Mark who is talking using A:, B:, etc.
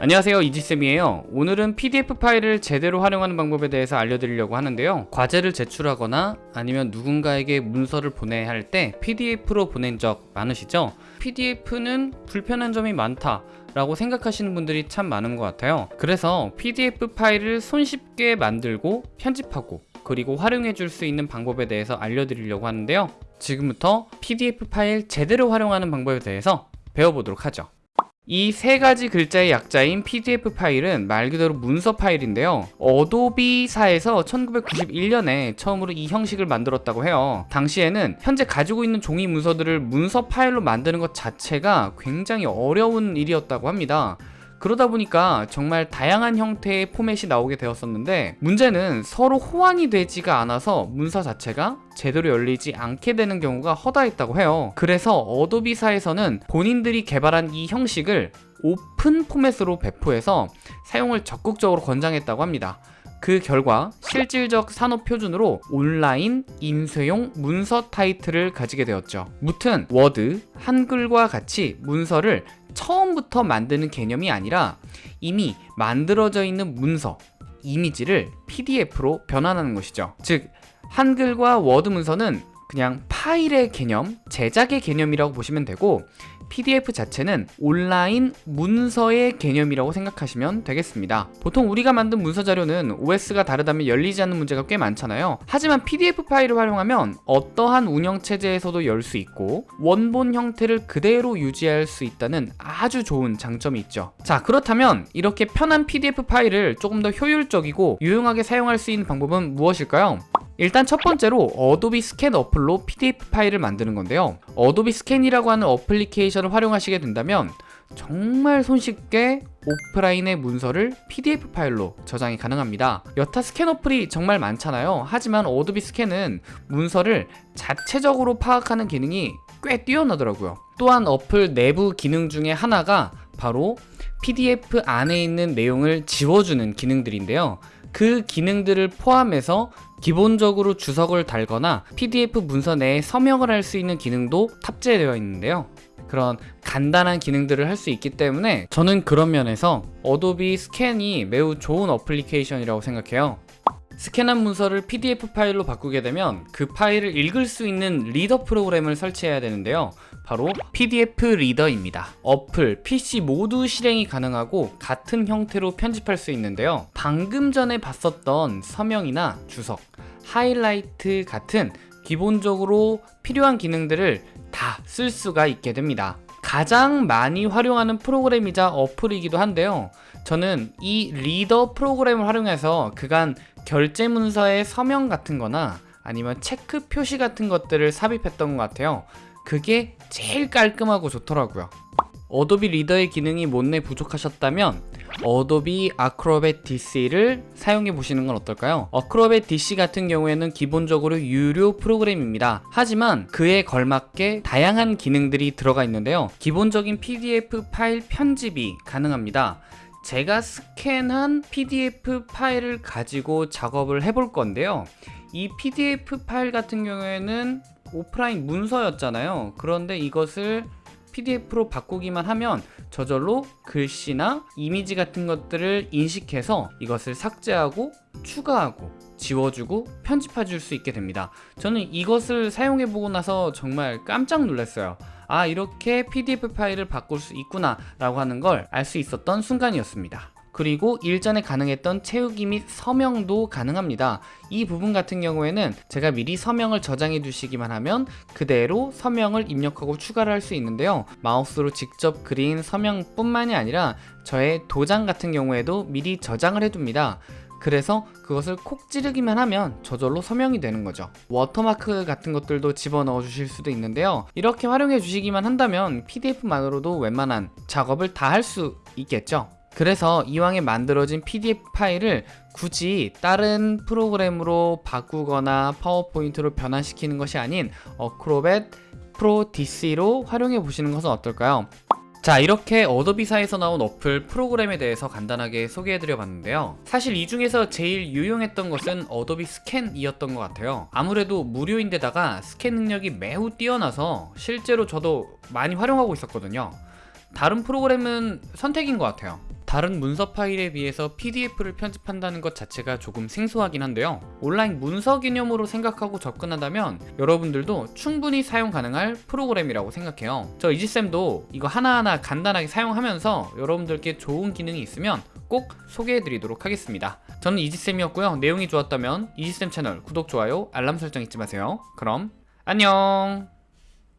A: 안녕하세요 이지쌤이에요. 오늘은 PDF 파일을 제대로 활용하는 방법에 대해서 알려드리려고 하는데요. 과제를 제출하거나 아니면 누군가에게 문서를 보내야 할 때 PDF로 보낸 적 많으시죠? PDF는 불편한 점이 많다 라고 생각하시는 분들이 참 많은 것 같아요. 그래서 PDF 파일을 손쉽게 만들고 편집하고 그리고 활용해 줄 수 있는 방법에 대해서 알려드리려고 하는데요. 지금부터 PDF 파일 제대로 활용하는 방법에 대해서 배워보도록 하죠 이 세 가지 글자의 약자인 PDF 파일은 말 그대로 문서 파일인데요. 어도비사에서 1991년에 처음으로 이 형식을 만들었다고 해요. 당시에는 현재 가지고 있는 종이 문서들을 문서 파일로 만드는 것 자체가 굉장히 어려운 일이었다고 합니다. 그러다 보니까 정말 다양한 형태의 포맷이 나오게 되었었는데 문제는 서로 호환이 되지가 않아서 문서 자체가 제대로 열리지 않게 되는 경우가 허다했다고 해요 그래서 어도비사에서는 본인들이 개발한 이 형식을 오픈 포맷으로 배포해서 사용을 적극적으로 권장했다고 합니다 그 결과 실질적 산업 표준으로 온라인 인쇄용 문서 타이틀을 가지게 되었죠. 무튼 워드, 한글과 같이 문서를 처음부터 만드는 개념이 아니라 이미 만들어져 있는 문서, 이미지를 PDF로 변환하는 것이죠. 즉 한글과 워드 문서는 그냥 파일의 개념, 제작의 개념이라고 보시면 되고 PDF 자체는 온라인 문서의 개념이라고 생각하시면 되겠습니다. 보통 우리가 만든 문서 자료는 OS가 다르다면 열리지 않는 문제가 꽤 많잖아요. 하지만 PDF 파일을 활용하면 어떠한 운영체제에서도 열 수 있고 원본 형태를 그대로 유지할 수 있다는 아주 좋은 장점이 있죠. 자 그렇다면 이렇게 편한 PDF 파일을 조금 더 효율적이고 유용하게 사용할 수 있는 방법은 무엇일까요? 일단 첫 번째로 Adobe Scan 어플로 PDF 파일을 만드는 건데요. Adobe Scan이라고 하는 어플리케이션을 활용하시게 된다면 정말 손쉽게 오프라인의 문서를 PDF 파일로 저장이 가능합니다. 여타 스캔 어플이 정말 많잖아요. 하지만 Adobe Scan은 문서를 자체적으로 파악하는 기능이 꽤 뛰어나더라고요. 또한 어플 내부 기능 중에 하나가 바로 PDF 안에 있는 내용을 지워주는 기능들인데요 그 기능들을 포함해서 기본적으로 주석을 달거나 PDF 문서 내에 서명을 할 수 있는 기능도 탑재되어 있는데요. 그런 간단한 기능들을 할 수 있기 때문에 저는 그런 면에서 Adobe Scan이 매우 좋은 어플리케이션이라고 생각해요 스캔한 문서를 PDF 파일로 바꾸게 되면 그 파일을 읽을 수 있는 reader 프로그램을 설치해야 되는데요. 바로 PDF 리더입니다. 어플, PC 모두 실행이 가능하고 같은 형태로 편집할 수 있는데요. 방금 전에 봤었던 서명이나 주석, 하이라이트 같은 기본적으로 필요한 기능들을 다 쓸 수가 있게 됩니다 가장 많이 활용하는 프로그램이자 어플이기도 한데요. 저는 이 reader 프로그램을 활용해서 그간 결제 문서의 서명 같은 거나 아니면 체크 표시 같은 것들을 삽입했던 것 같아요. 그게 제일 깔끔하고 좋더라고요. Adobe Reader의 기능이 못내 부족하셨다면 Adobe Acrobat DC를 사용해 보시는 건 어떨까요? Acrobat DC 같은 경우에는 기본적으로 유료 프로그램입니다. 하지만 그에 걸맞게 다양한 기능들이 들어가 있는데요. 기본적인 PDF 파일 편집이 가능합니다. 제가 스캔한 PDF 파일을 가지고 작업을 해볼 건데요. 이 PDF 파일 같은 경우에는 오프라인 문서였잖아요. 그런데 이것을 PDF로 바꾸기만 하면 저절로 글씨나 이미지 같은 것들을 인식해서 이것을 삭제하고 추가하고 지워주고 편집해 줄 수 있게 됩니다. 저는 이것을 사용해 보고 나서 정말 깜짝 놀랐어요. 아 이렇게 PDF 파일을 바꿀 수 있구나 라고 하는 걸 알 수 있었던 순간이었습니다 그리고 일전에 가능했던 채우기 및 서명도 가능합니다. 이 부분 같은 경우에는 제가 미리 서명을 저장해 두시기만 하면 그대로 서명을 입력하고 추가를 할 수 있는데요. 마우스로 직접 그린 서명 뿐만이 아니라 저의 도장 같은 경우에도 미리 저장을 해둡니다. 그래서 그것을 콕 찌르기만 하면 저절로 서명이 되는 거죠. 워터마크 같은 것들도 집어넣어 주실 수도 있는데요. 이렇게 활용해 주시기만 한다면 PDF만으로도 웬만한 작업을 다 할 수 있겠죠 그래서 이왕에 만들어진 PDF 파일을 굳이 다른 프로그램으로 바꾸거나 파워포인트로 변환시키는 것이 아닌 Acrobat Pro DC로 활용해 보시는 것은 어떨까요? 자 이렇게 Adobe사에서 나온 어플 프로그램에 대해서 간단하게 소개해드려 봤는데요. 사실 이 중에서 제일 유용했던 것은 Adobe Scan이었던 것 같아요. 아무래도 무료인데다가 스캔 능력이 매우 뛰어나서 실제로 저도 많이 활용하고 있었거든요. 다른 프로그램은 선택인 것 같아요 다른 문서 파일에 비해서 PDF를 편집한다는 것 자체가 조금 생소하긴 한데요. 온라인 문서 개념으로 생각하고 접근한다면 여러분들도 충분히 사용 가능할 프로그램이라고 생각해요. 저 이지쌤도 이거 하나하나 간단하게 사용하면서 여러분들께 좋은 기능이 있으면 꼭 소개해드리도록 하겠습니다. 저는 이지쌤이었고요. 내용이 좋았다면 이지쌤 채널 구독, 좋아요, 알람 설정 잊지 마세요. 그럼 안녕!